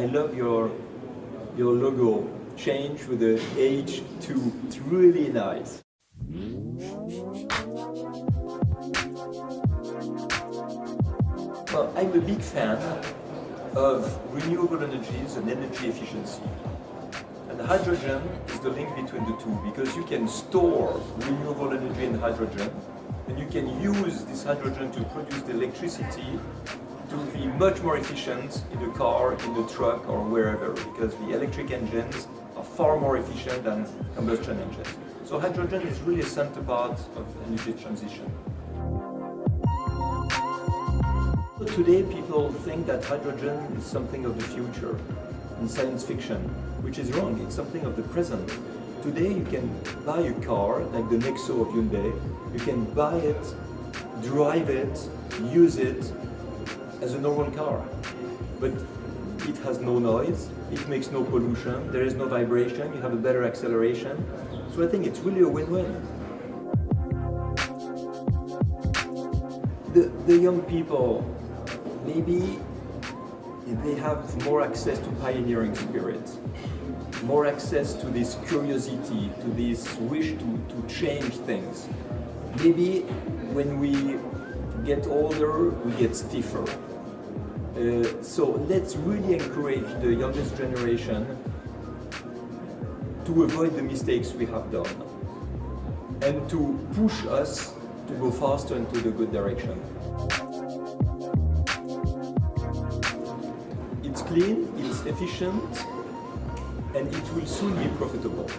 I love your, your logo change with the H2. It's really nice. Well, I'm a big fan of renewable energies and energy efficiency. And hydrogen is the link between the two because you can store renewable energy in hydrogen and you can use this hydrogen to produce the electricity to be much more efficient in the car, in the truck or wherever because the electric engines are far more efficient than combustion engines. So hydrogen is really a central part of energy transition. Today people think that hydrogen is something of the future in science fiction, which is wrong. It's something of the present. Today you can buy a car like the Nexo of Hyundai. You can buy it, drive it, use it as a normal car. But it has no noise, it makes no pollution, there is no vibration, you have a better acceleration. So I think it's really a win-win. The, the young people, maybe they have more access to pioneering spirit, more access to this curiosity, to this wish to, to change things. Maybe when we get older, we get stiffer. Uh, so let's really encourage the youngest generation to avoid the mistakes we have done and to push us to go faster into the good direction. It's clean, it's efficient, and it will soon be profitable.